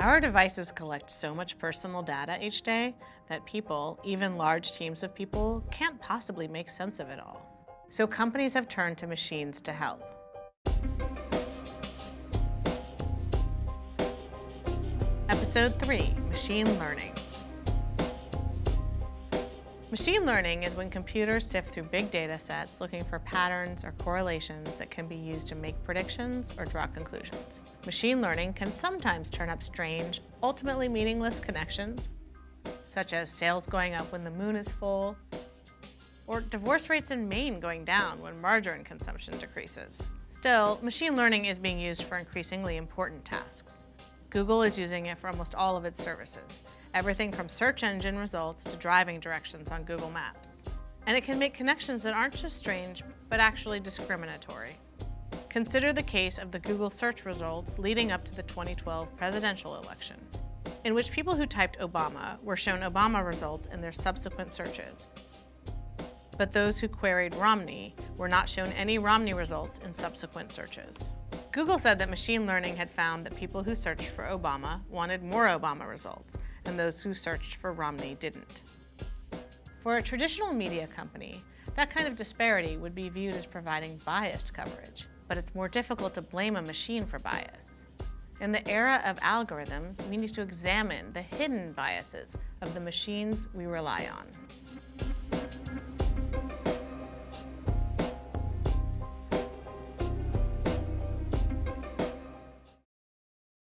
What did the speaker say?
Our devices collect so much personal data each day that people, even large teams of people, can't possibly make sense of it all. So companies have turned to machines to help. Episode 3, Machine Learning. Machine learning is when computers sift through big data sets looking for patterns or correlations that can be used to make predictions or draw conclusions. Machine learning can sometimes turn up strange, ultimately meaningless connections, such as sales going up when the moon is full, or divorce rates in Maine going down when margarine consumption decreases. Still, machine learning is being used for increasingly important tasks. Google is using it for almost all of its services, everything from search engine results to driving directions on Google Maps. And it can make connections that aren't just strange, but actually discriminatory. Consider the case of the Google search results leading up to the 2012 presidential election, in which people who typed Obama were shown Obama results in their subsequent searches. But those who queried Romney were not shown any Romney results in subsequent searches. Google said that machine learning had found that people who searched for Obama wanted more Obama results, and those who searched for Romney didn't. For a traditional media company, that kind of disparity would be viewed as providing biased coverage, but it's more difficult to blame a machine for bias. In the era of algorithms, we need to examine the hidden biases of the machines we rely on.